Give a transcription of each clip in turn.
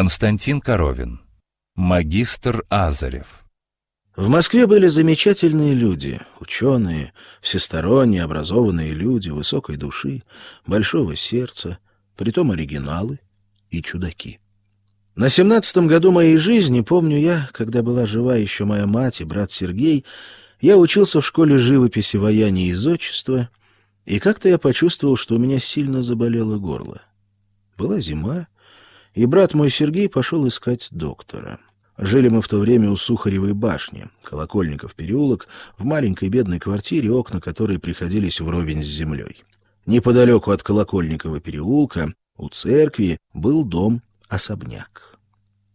Константин Коровин. Магистр Азарев. В Москве были замечательные люди, ученые, всесторонне образованные люди, высокой души, большого сердца, притом оригиналы и чудаки. На семнадцатом году моей жизни, помню я, когда была жива еще моя мать и брат Сергей, я учился в школе живописи, ваяния и зодчества, и как-то я почувствовал, что у меня сильно заболело горло. Была зима, и брат мой Сергей пошел искать доктора. Жили мы в то время у Сухаревой башни, Колокольников переулок, в маленькой бедной квартире, окна которой приходились вровень с землей. Неподалеку от Колокольникова переулка, у церкви, был дом-особняк.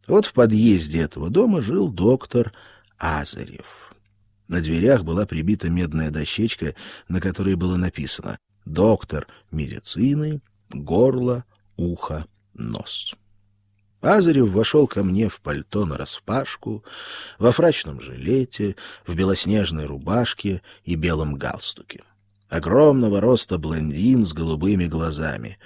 Вот в подъезде этого дома жил доктор Азарев. На дверях была прибита медная дощечка, на которой было написано «Доктор медицины, горло, ухо, нос». Азарев вошел ко мне в пальто нараспашку, во фрачном жилете, в белоснежной рубашке и белом галстуке. Огромного роста блондин с голубыми глазами.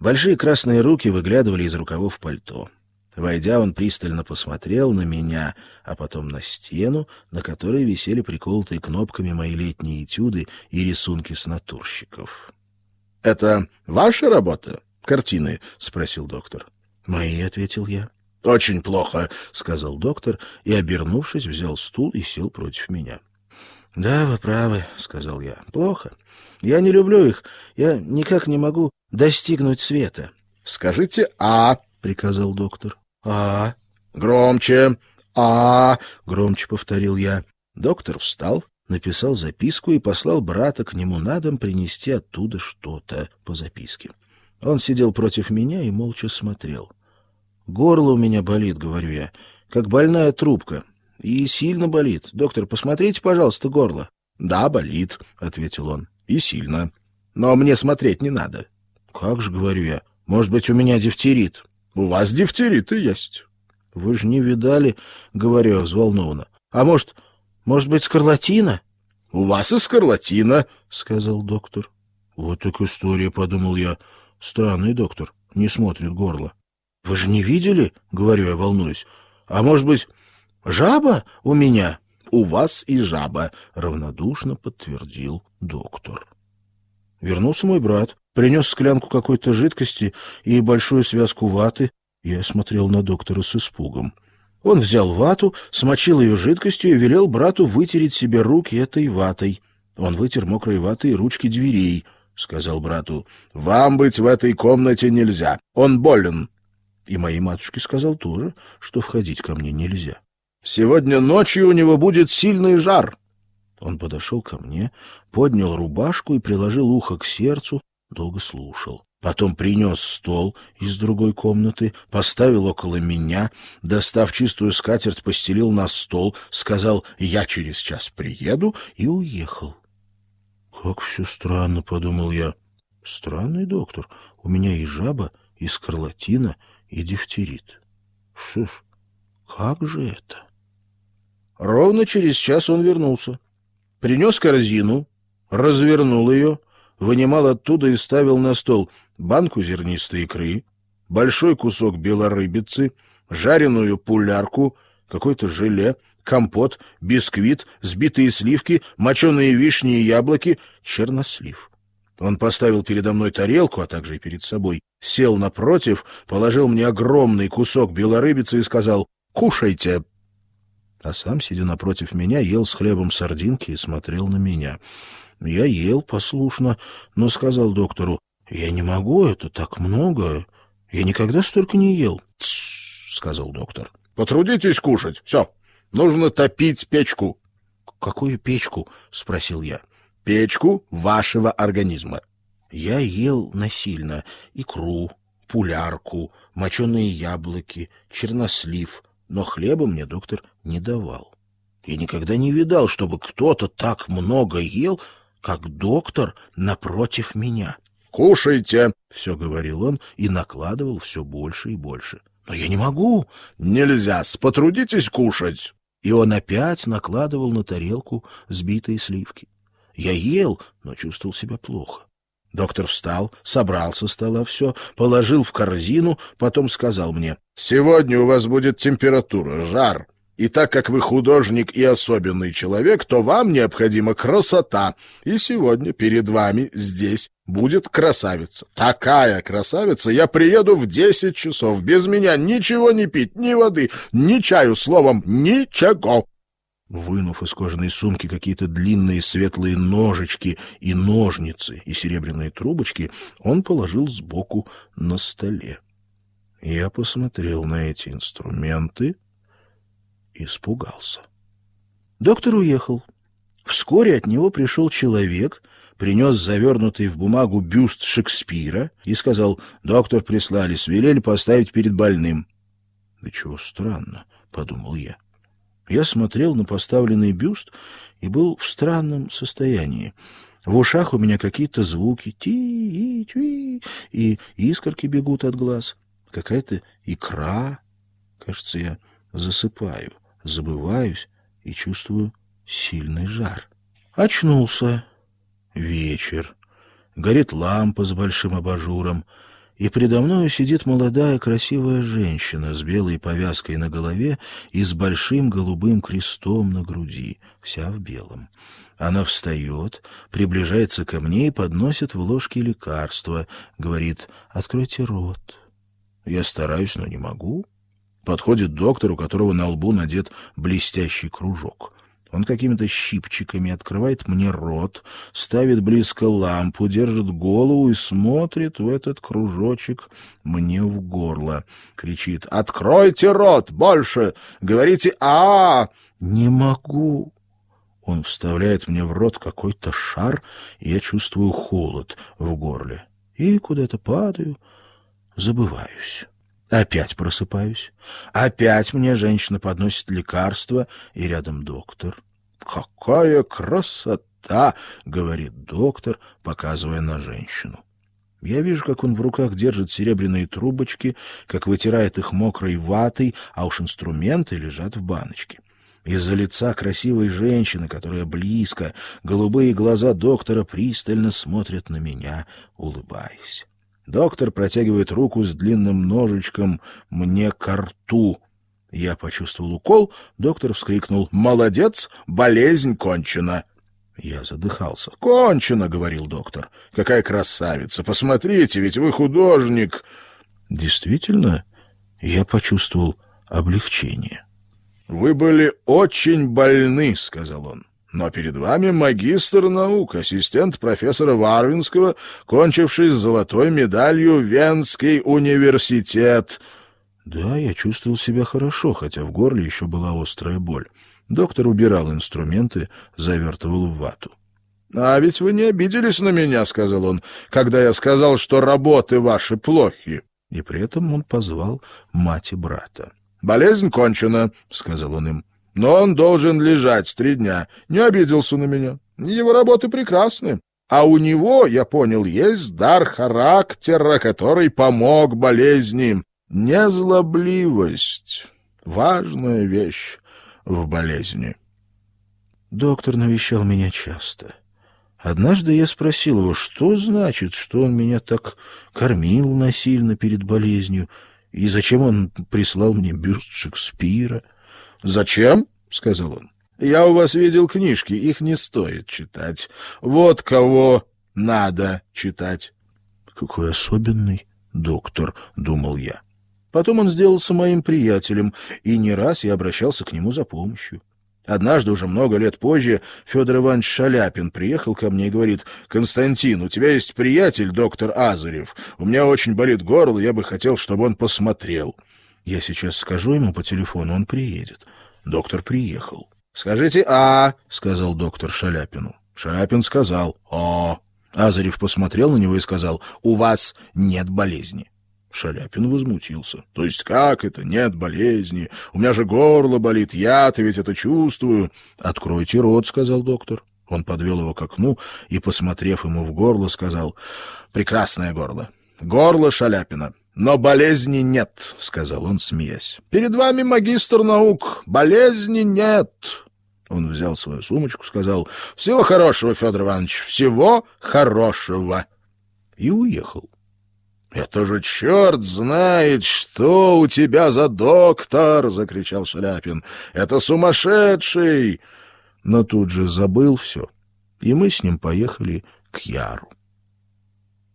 Большие красные руки выглядывали из рукавов пальто. Войдя, он пристально посмотрел на меня, а потом на стену, на которой висели приколотые кнопками мои летние этюды и рисунки с натурщиков. — Это ваша работа? Картины? — спросил доктор. «Мои», — ответил я. «Очень плохо», — сказал доктор и, обернувшись, взял стул и сел против меня. «Да, вы правы», — сказал я. «Плохо. Я не люблю их. Я никак не могу достигнуть света». «Скажите «а», — приказал доктор. «А». «Громче». «А», — громче повторил я. Доктор встал, написал записку и послал брата к нему на дом принести оттуда что-то по записке. Он сидел против меня и молча смотрел. «Горло у меня болит», — говорю я, — «как больная трубка. И сильно болит. Доктор, посмотрите, пожалуйста, горло». «Да, болит», — ответил он, — «и сильно. Но мне смотреть не надо». «Как же», — говорю я, — «может быть, у меня дифтерит». «У вас дифтерит и есть». «Вы же не видали», — говорю взволнованно. «А может, может быть, скарлатина?» «У вас и скарлатина», — сказал доктор. «Вот так история», — подумал я. Странный доктор, не смотрит горло. — Вы же не видели? — говорю я, волнуюсь. — А может быть, жаба у меня? — У вас и жаба, — равнодушно подтвердил доктор. Вернулся мой брат, принес склянку какой-то жидкости и большую связку ваты. Я смотрел на доктора с испугом. Он взял вату, смочил ее жидкостью и велел брату вытереть себе руки этой ватой. Он вытер мокрой ватой ручки дверей. — сказал брату, — вам быть в этой комнате нельзя. Он болен. И моей матушке сказал тоже, что входить ко мне нельзя. Сегодня ночью у него будет сильный жар. Он подошел ко мне, поднял рубашку и приложил ухо к сердцу, долго слушал. Потом принес стол из другой комнаты, поставил около меня, достав чистую скатерть, постелил на стол, сказал «я через час приеду» и уехал. «Как все странно», — подумал я. «Странный доктор. У меня и жаба, и скарлатина, и дифтерит. Что ж, как же это?» Ровно через час он вернулся. Принес корзину, развернул ее, вынимал оттуда и ставил на стол банку зернистой икры, большой кусок белорыбицы, жареную пулярку, какое-то желе, компот, бисквит, сбитые сливки, моченые вишни и яблоки, чернослив. Он поставил передо мной тарелку, а также и перед собой, сел напротив, положил мне огромный кусок белорыбицы и сказал «Кушайте». А сам, сидя напротив меня, ел с хлебом сардинки и смотрел на меня. Я ел послушно, но сказал доктору «Я не могу, это так много. Я никогда столько не ел». Сказал доктор. «Потрудитесь кушать. Все, Нужно топить печку. — Какую печку? — спросил я. — Печку вашего организма. Я ел насильно икру, пулярку, моченые яблоки, чернослив, но хлеба мне доктор не давал. Я никогда не видал, чтобы кто-то так много ел, как доктор напротив меня. «Кушайте!» — все говорил он и накладывал все больше и больше. «Но я не могу!» «Нельзя! Потрудитесь кушать!» И он опять накладывал на тарелку сбитые сливки. Я ел, но чувствовал себя плохо. Доктор встал, собрал со стола все, положил в корзину, потом сказал мне, «Сегодня у вас будет температура, жар. И так как вы художник и особенный человек, то вам необходима красота. И сегодня перед вами здесь будет красавица. Такая красавица, я приеду в десять часов. Без меня ничего не пить, ни воды, ни чаю, словом, ничего. Вынув из кожаной сумки какие-то длинные светлые ножички и ножницы и серебряные трубочки, он положил сбоку на столе. Я посмотрел на эти инструменты испугался. Доктор уехал. Вскоре от него пришел человек, принес завернутый в бумагу бюст Шекспира и сказал, «Доктор прислали, свелели поставить перед больным». «Да чего странно», — подумал я. Я смотрел на поставленный бюст и был в странном состоянии. В ушах у меня какие-то звуки, ти и тви, и искорки бегут от глаз. Какая-то икра. Кажется, я засыпаю, забываюсь и чувствую сильный жар. Очнулся. Вечер. Горит лампа с большим абажуром и предо мною сидит молодая красивая женщина с белой повязкой на голове и с большим голубым крестом на груди, вся в белом. Она встает, приближается ко мне и подносит в ложке лекарства, говорит «Откройте рот». Я стараюсь, но не могу. Подходит доктор, у которого на лбу надет блестящий кружок. Он какими-то щипчиками открывает мне рот, ставит близко лампу, держит голову и смотрит в этот кружочек мне в горло. Кричит «Откройте рот! Больше! Говорите а, -а, -а «Не могу!» Он вставляет мне в рот какой-то шар, и я чувствую холод в горле. И куда-то падаю, забываюсь. Опять просыпаюсь. Опять мне женщина подносит лекарство, и рядом доктор. «Какая красота!» — говорит доктор, показывая на женщину. Я вижу, как он в руках держит серебряные трубочки, как вытирает их мокрой ватой, а уж инструменты лежат в баночке. Из-за лица красивой женщины, которая близко, голубые глаза доктора пристально смотрят на меня, улыбаясь. Доктор протягивает руку с длинным ножичком мне к рту. Я почувствовал укол, доктор вскрикнул «Молодец, болезнь кончена!» Я задыхался. «Кончено!» — говорил доктор. «Какая красавица! Посмотрите, ведь вы художник!» Действительно, я почувствовал облегчение. «Вы были очень больны», — сказал он. «Но перед вами магистр наук, ассистент профессора Варвинского, кончивший с золотой медалью Венский университет». Да, я чувствовал себя хорошо, хотя в горле еще была острая боль. Доктор убирал инструменты, завертывал в вату. — А ведь вы не обиделись на меня, — сказал он, — когда я сказал, что работы ваши плохи. И при этом он позвал мать и брата. — Болезнь кончена, — сказал он им. — Но он должен лежать три дня. Не обиделся на меня. Его работы прекрасны. А у него, я понял, есть дар характера, который помог болезни. Незлобливость — важная вещь в болезни. Доктор навещал меня часто. Однажды я спросил его, что значит, что он меня так кормил насильно перед болезнью, и зачем он прислал мне бюст Шекспира. «Зачем?» — сказал он. «Я у вас видел книжки, их не стоит читать. Вот кого надо читать». «Какой особенный доктор», — думал я. Потом он сделался моим приятелем, и не раз я обращался к нему за помощью. Однажды, уже много лет позже, Федор Иванович Шаляпин приехал ко мне и говорит, «Константин, у тебя есть приятель, доктор Азарев. У меня очень болит горло, я бы хотел, чтобы он посмотрел». Я сейчас скажу ему по телефону, он приедет. Доктор приехал. «Скажите «а», — сказал доктор Шаляпину. Шаляпин сказал «а». Азарев посмотрел на него и сказал, «У вас нет болезни». Шаляпин возмутился. — То есть как это? Нет болезни. У меня же горло болит. Я-то ведь это чувствую. — Откройте рот, — сказал доктор. Он подвел его к окну и, посмотрев ему в горло, сказал, — Прекрасное горло. Горло Шаляпина. Но болезни нет, — сказал он, смеясь. — Перед вами магистр наук. Болезни нет. Он взял свою сумочку, сказал, — Всего хорошего, Федор Иванович, всего хорошего. и уехал. «Это же черт знает, что у тебя за доктор!» — закричал Шаляпин. «Это сумасшедший!» Но тут же забыл все, и мы с ним поехали к Яру.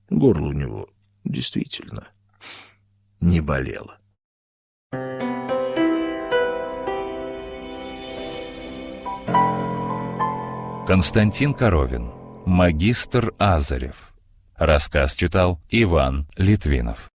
Горло у него действительно не болело. Константин Коровин. Магистр Азарев. Рассказ читал Иван Литвинов.